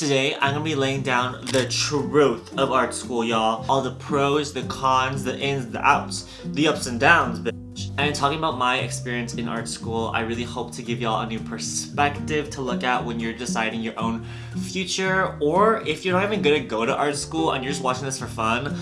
Today, I'm gonna be laying down the truth of art school, y'all. All the pros, the cons, the ins, the outs, the ups and downs, bitch. And talking about my experience in art school, I really hope to give y'all a new perspective to look at when you're deciding your own future, or if you're not even gonna go to art school and you're just watching this for fun,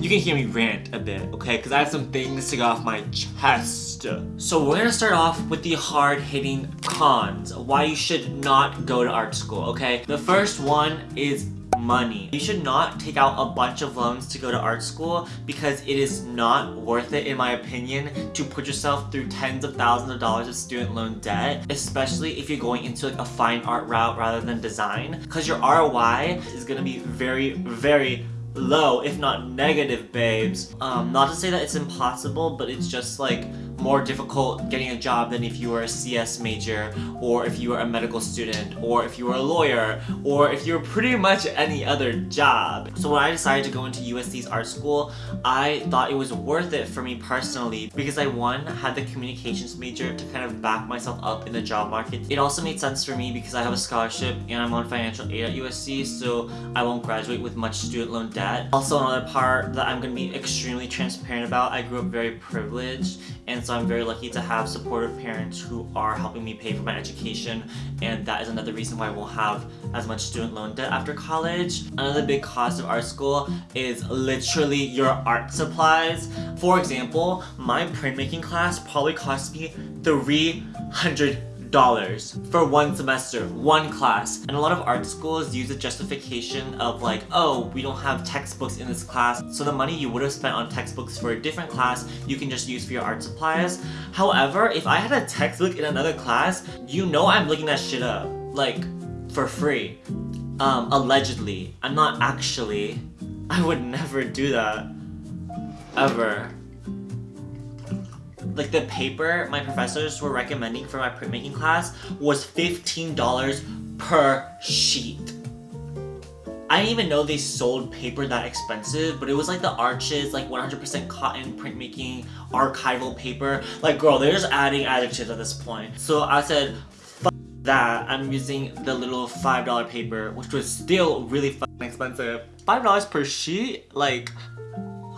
you can hear me rant a bit, okay? Because I have some things to get off my chest. So we're gonna start off with the hard-hitting cons. Why you should not go to art school, okay? The first one is money. You should not take out a bunch of loans to go to art school because it is not worth it in my opinion to put yourself through tens of thousands of dollars of student loan debt especially if you're going into like a fine art route rather than design because your ROI is gonna be very very low, if not negative, babes. Um, not to say that it's impossible, but it's just like more difficult getting a job than if you were a CS major or if you were a medical student or if you were a lawyer or if you were pretty much any other job. So when I decided to go into USC's art school, I thought it was worth it for me personally because I one, had the communications major to kind of back myself up in the job market. It also made sense for me because I have a scholarship and I'm on financial aid at USC so I won't graduate with much student loan debt. Also another part that I'm going to be extremely transparent about, I grew up very privileged and so I'm very lucky to have supportive parents who are helping me pay for my education and that is another reason why I won't have as much student loan debt after college. Another big cost of art school is literally your art supplies. For example, my printmaking class probably cost me 300 dollars for one semester, one class. And a lot of art schools use the justification of like, oh, we don't have textbooks in this class, so the money you would have spent on textbooks for a different class, you can just use for your art supplies. However, if I had a textbook in another class, you know I'm looking that shit up, like, for free. Um, allegedly. I'm not actually. I would never do that. Ever like the paper my professors were recommending for my printmaking class was $15 per sheet. I didn't even know they sold paper that expensive, but it was like the Arches, like 100% cotton printmaking, archival paper. Like, girl, they're just adding adjectives at this point. So I said, that, I'm using the little $5 paper, which was still really expensive. $5 per sheet? Like,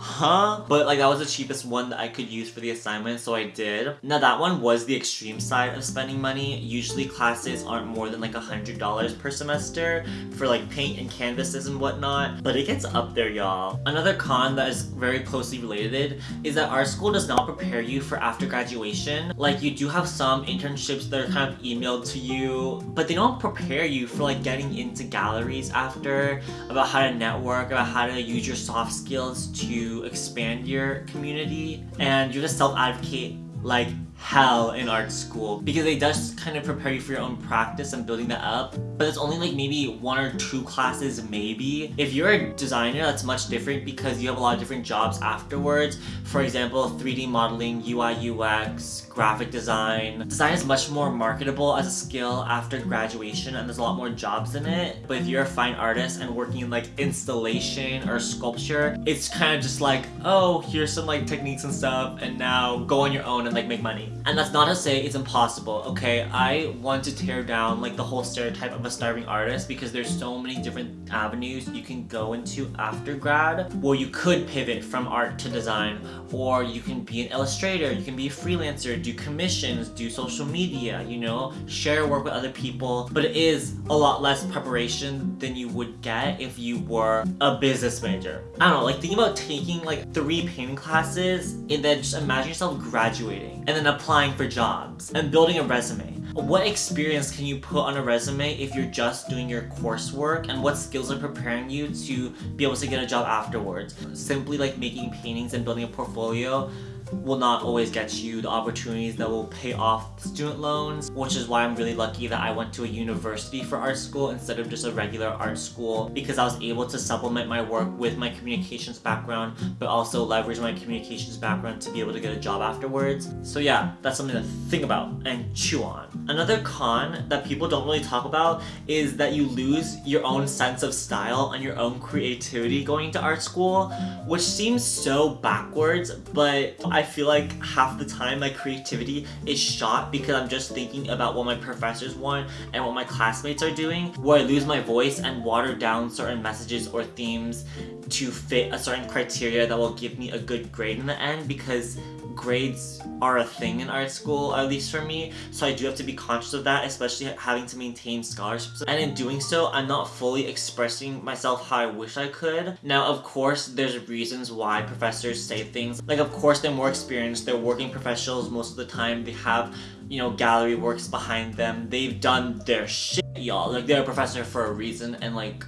huh? But like that was the cheapest one that I could use for the assignment, so I did. Now that one was the extreme side of spending money. Usually classes aren't more than like a $100 per semester for like paint and canvases and whatnot, but it gets up there, y'all. Another con that is very closely related is that our school does not prepare you for after graduation. Like you do have some internships that are kind of emailed to you, but they don't prepare you for like getting into galleries after, about how to network, about how to use your soft skills to expand your community and you're just self-advocate like hell in art school because it does kind of prepare you for your own practice and building that up but it's only like maybe one or two classes maybe. If you're a designer that's much different because you have a lot of different jobs afterwards. For example 3d modeling ui ux graphic design. Design is much more marketable as a skill after graduation and there's a lot more jobs in it. But if you're a fine artist and working in like installation or sculpture it's kind of just like oh here's some like techniques and stuff and now go on your own and like make money and that's not to say it's impossible, okay? I want to tear down like the whole stereotype of a starving artist because there's so many different avenues you can go into after grad where you could pivot from art to design or you can be an illustrator, you can be a freelancer, do commissions, do social media, you know, share work with other people, but it is a lot less preparation than you would get if you were a business major. I don't know, like think about taking like three painting classes and then just imagine yourself graduating and then applying for jobs and building a resume. What experience can you put on a resume if you're just doing your coursework and what skills are preparing you to be able to get a job afterwards? Simply like making paintings and building a portfolio will not always get you the opportunities that will pay off student loans, which is why I'm really lucky that I went to a university for art school instead of just a regular art school because I was able to supplement my work with my communications background, but also leverage my communications background to be able to get a job afterwards. So yeah, that's something to think about and chew on. Another con that people don't really talk about is that you lose your own sense of style and your own creativity going to art school, which seems so backwards, but I I feel like half the time my creativity is shot because I'm just thinking about what my professors want and what my classmates are doing, where I lose my voice and water down certain messages or themes to fit a certain criteria that will give me a good grade in the end because grades are a thing in art school, at least for me, so I do have to be conscious of that, especially having to maintain scholarships. And in doing so, I'm not fully expressing myself how I wish I could. Now, of course, there's reasons why professors say things. Like, of course, they're more experienced, they're working professionals most of the time, they have, you know, gallery works behind them, they've done their shit, y'all. Like, they're a professor for a reason, and like,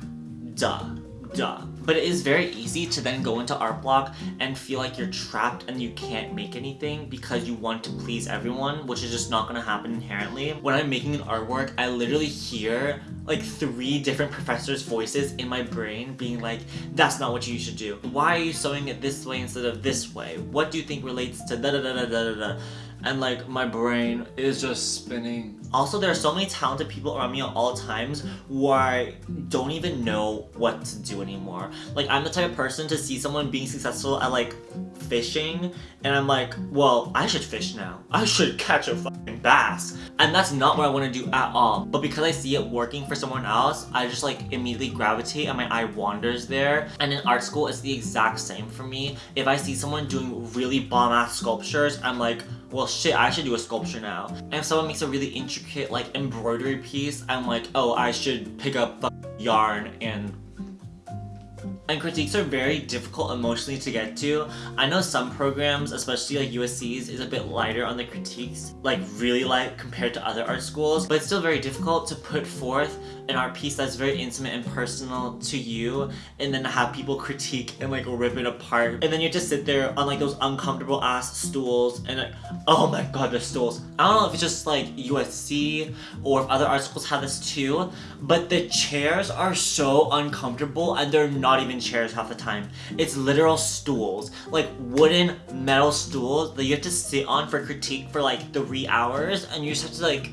duh duh. But it is very easy to then go into art block and feel like you're trapped and you can't make anything because you want to please everyone, which is just not gonna happen inherently. When I'm making an artwork, I literally hear like three different professors' voices in my brain being like, that's not what you should do. Why are you sewing it this way instead of this way? What do you think relates to da da da da da da? and like my brain is just spinning. Also, there are so many talented people around me at all times where I don't even know what to do anymore. Like I'm the type of person to see someone being successful at like fishing and I'm like, well, I should fish now. I should catch a fucking bass. And that's not what I want to do at all. But because I see it working for someone else, I just like immediately gravitate and my eye wanders there. And in art school, it's the exact same for me. If I see someone doing really bomb-ass sculptures, I'm like, well shit, I should do a sculpture now. And if someone makes a really intricate like embroidery piece, I'm like, oh, I should pick up yarn and and critiques are very difficult emotionally to get to. I know some programs, especially like USC's, is a bit lighter on the critiques, like really light compared to other art schools, but it's still very difficult to put forth an art piece that's very intimate and personal to you and then have people critique and like rip it apart. And then you just sit there on like those uncomfortable ass stools and like, oh my god, the stools. I don't know if it's just like USC or if other art schools have this too, but the chairs are so uncomfortable and they're not even chairs half the time. It's literal stools, like wooden metal stools that you have to sit on for critique for like three hours and you just have to like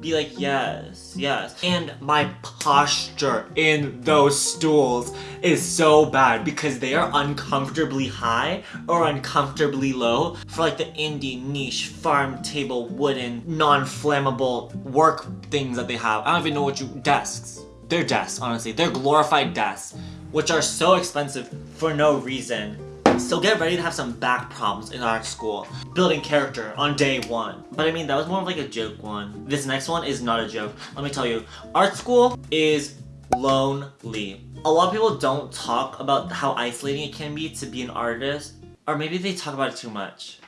be like, yes, yes. And my posture in those stools is so bad because they are uncomfortably high or uncomfortably low for like the indie niche farm table wooden non-flammable work things that they have. I don't even know what you, desks. They're desks, honestly. They're glorified desks, which are so expensive for no reason. So get ready to have some back problems in art school. Building character on day one. But I mean, that was more of like a joke one. This next one is not a joke. Let me tell you, art school is lonely. A lot of people don't talk about how isolating it can be to be an artist. Or maybe they talk about it too much.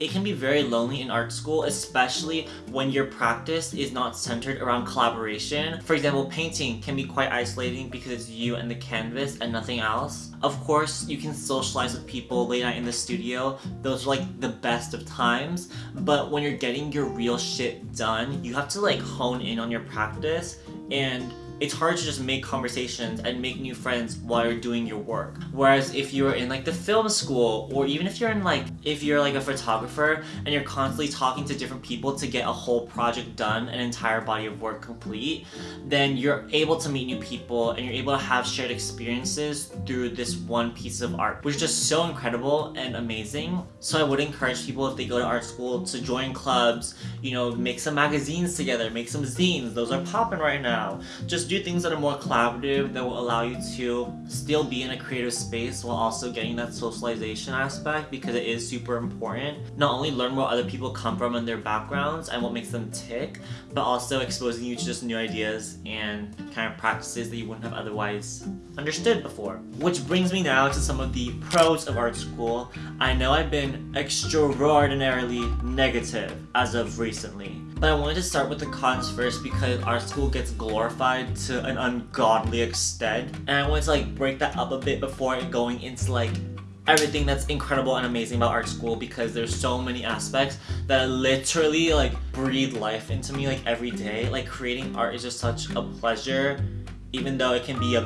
It can be very lonely in art school, especially when your practice is not centered around collaboration. For example, painting can be quite isolating because it's you and the canvas and nothing else. Of course, you can socialize with people late night in the studio. Those are like the best of times. But when you're getting your real shit done, you have to like hone in on your practice and it's hard to just make conversations and make new friends while you're doing your work. Whereas if you're in like the film school, or even if you're in like, if you're like a photographer and you're constantly talking to different people to get a whole project done, an entire body of work complete, then you're able to meet new people and you're able to have shared experiences through this one piece of art, which is just so incredible and amazing. So I would encourage people if they go to art school to join clubs, you know, make some magazines together, make some zines, those are popping right now. Just do things that are more collaborative that will allow you to still be in a creative space while also getting that socialization aspect because it is super important. Not only learn where other people come from and their backgrounds and what makes them tick, but also exposing you to just new ideas and kind of practices that you wouldn't have otherwise understood before. Which brings me now to some of the pros of art school. I know I've been extraordinarily negative as of recently. But I wanted to start with the cons first because art school gets glorified to an ungodly extent. And I wanted to like break that up a bit before going into like everything that's incredible and amazing about art school because there's so many aspects that literally like breathe life into me like every day. Like creating art is just such a pleasure even though it can be a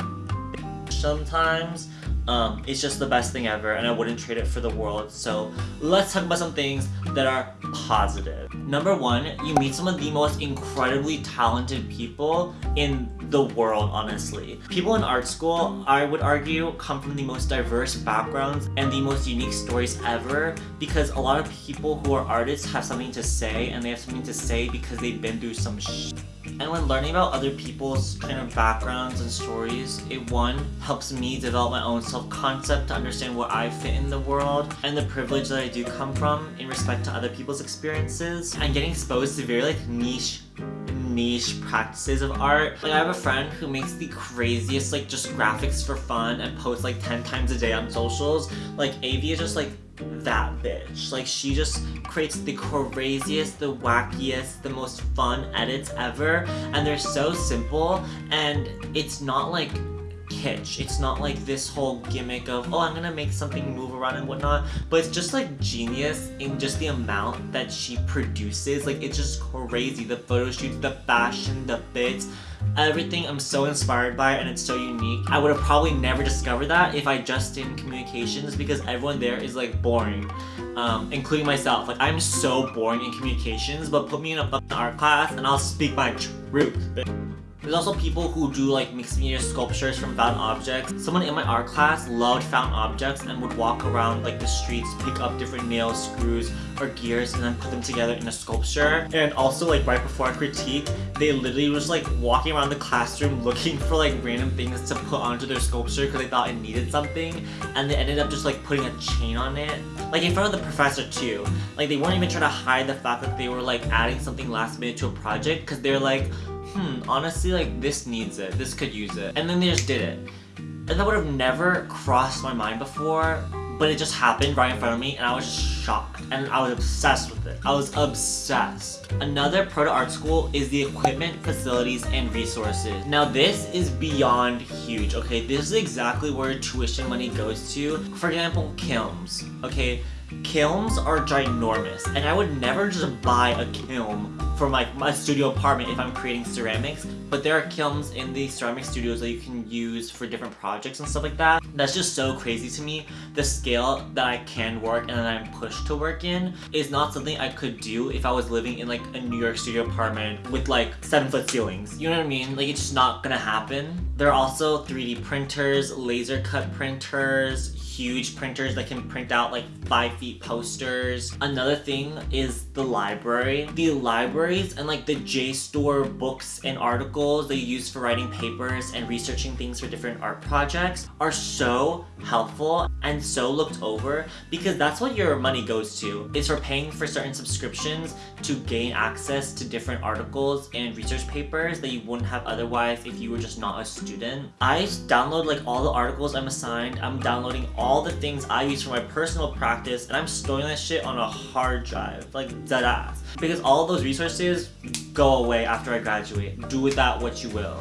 sometimes Um, it's just the best thing ever and I wouldn't trade it for the world. So let's talk about some things that are positive. Number one, you meet some of the most incredibly talented people in the world, honestly. People in art school, I would argue, come from the most diverse backgrounds and the most unique stories ever because a lot of people who are artists have something to say and they have something to say because they've been through some and when learning about other people's kind of backgrounds and stories, it one, helps me develop my own self-concept to understand where I fit in the world and the privilege that I do come from in respect to other people's experiences and getting exposed to very like niche niche practices of art. Like I have a friend who makes the craziest like just graphics for fun and posts like 10 times a day on socials. Like Avi is just like that bitch. Like she just creates the craziest, the wackiest, the most fun edits ever and they're so simple and it's not like It's not like this whole gimmick of, oh, I'm gonna make something move around and whatnot, but it's just like genius in just the amount that she produces. Like, it's just crazy. The photo shoots, the fashion, the bits, everything I'm so inspired by and it's so unique. I would have probably never discovered that if I just did communications because everyone there is like boring, um, including myself. Like I'm so boring in communications, but put me in a art class and I'll speak my truth. There's also people who do like mixed media sculptures from found objects. Someone in my art class loved found objects and would walk around like the streets, pick up different nails, screws, or gears and then put them together in a sculpture. And also like right before critique, they literally was like walking around the classroom looking for like random things to put onto their sculpture because they thought it needed something. And they ended up just like putting a chain on it. Like in front of the professor too. Like they weren't even trying to hide the fact that they were like adding something last minute to a project because they're like, hmm, honestly, like, this needs it. This could use it. And then they just did it. And that would have never crossed my mind before, but it just happened right in front of me and I was shocked. And I was obsessed with it. I was obsessed. Another pro to art school is the equipment, facilities, and resources. Now this is beyond huge, okay? This is exactly where tuition money goes to. For example, kilns, okay? Kilns are ginormous, and I would never just buy a kiln for my, my studio apartment if I'm creating ceramics, but there are kilns in the ceramic studios that you can use for different projects and stuff like that. That's just so crazy to me. The scale that I can work and that I'm pushed to work in is not something I could do if I was living in like a New York studio apartment with like 7 foot ceilings. You know what I mean? Like it's just not gonna happen. There are also 3D printers, laser cut printers, huge printers that can print out like 5 feet posters. Another thing is the library. The libraries and like the JSTOR books and articles they use for writing papers and researching things for different art projects are so helpful and so looked over because that's what your money goes to. It's for paying for certain subscriptions to gain access to different articles and research papers that you wouldn't have otherwise if you were just not a student. I download like all the articles I'm assigned. I'm downloading the things I use for my personal practice and I'm storing that shit on a hard drive, like dead ass. Because all those resources go away after I graduate. Do with that what you will.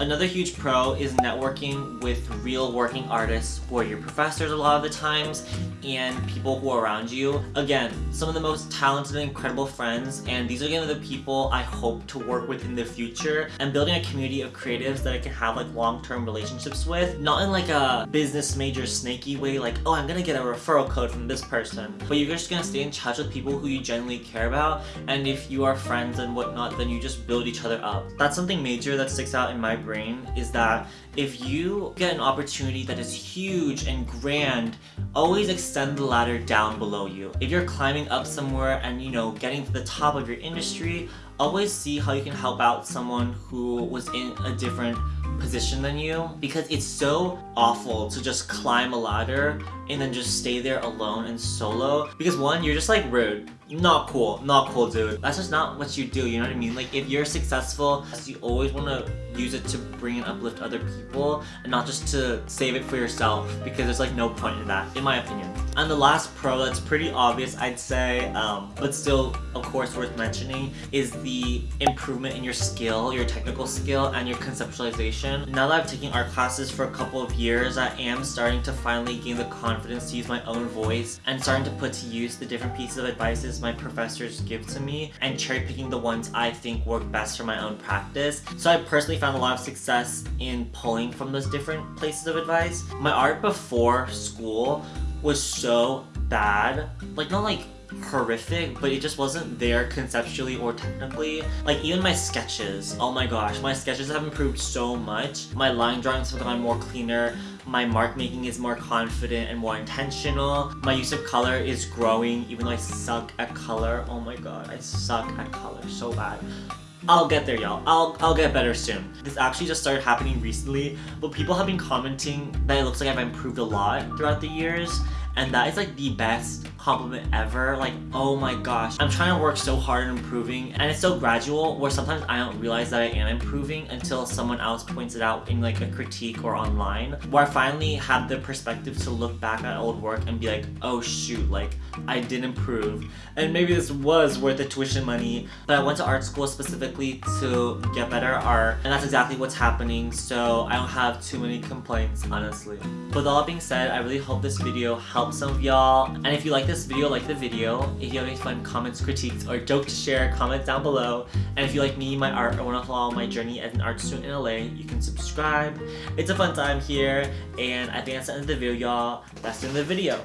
Another huge pro is networking with real working artists who are your professors a lot of the times and people who are around you. Again, some of the most talented and incredible friends and these are going to be the people I hope to work with in the future and building a community of creatives that I can have like long-term relationships with. Not in like a business major snaky way like, oh I'm gonna get a referral code from this person. But you're just gonna stay in touch with people who you genuinely care about and if you are friends and whatnot then you just build each other up. That's something major that sticks out in my brain brain is that if you get an opportunity that is huge and grand, always extend the ladder down below you. If you're climbing up somewhere and you know getting to the top of your industry, always see how you can help out someone who was in a different position than you because it's so awful to just climb a ladder and then just stay there alone and solo because one you're just like rude. Not cool. Not cool dude. That's just not what you do you know what i mean? Like if you're successful you always want to use it to bring and uplift other people and not just to save it for yourself because there's like no point in that in my opinion. And the last pro that's pretty obvious I'd say um, but still of course worth mentioning is the improvement in your skill your technical skill and your conceptualization now that I've taken art classes for a couple of years I am starting to finally gain the confidence to use my own voice and starting to put to use the different pieces of advices my professors give to me and cherry picking the ones I think work best for my own practice. So I personally found a lot of success in pulling from those different places of advice. My art before school was so bad. Like not like horrific, but it just wasn't there conceptually or technically. Like even my sketches, oh my gosh, my sketches have improved so much. My line drawings have gotten more cleaner. My mark making is more confident and more intentional. My use of color is growing even though I suck at color. Oh my god, I suck at color so bad. I'll get there, y'all. I'll, I'll get better soon. This actually just started happening recently, but people have been commenting that it looks like I've improved a lot throughout the years, and that is like the best compliment ever. Like, oh my gosh. I'm trying to work so hard on improving and it's so gradual where sometimes I don't realize that I am improving until someone else points it out in like a critique or online. Where I finally have the perspective to look back at old work and be like, oh shoot, like I did improve. And maybe this was worth the tuition money, but I went to art school specifically to get better art and that's exactly what's happening so I don't have too many complaints honestly. With all being said, I really hope this video helps some of y'all and if you like this video, like the video. If you have any fun comments, critiques, or joke to share, comment down below. And if you like me, my art, or want to follow my journey as an art student in LA, you can subscribe. It's a fun time here, and I think that's the end of the video, y'all. That's the end of the video.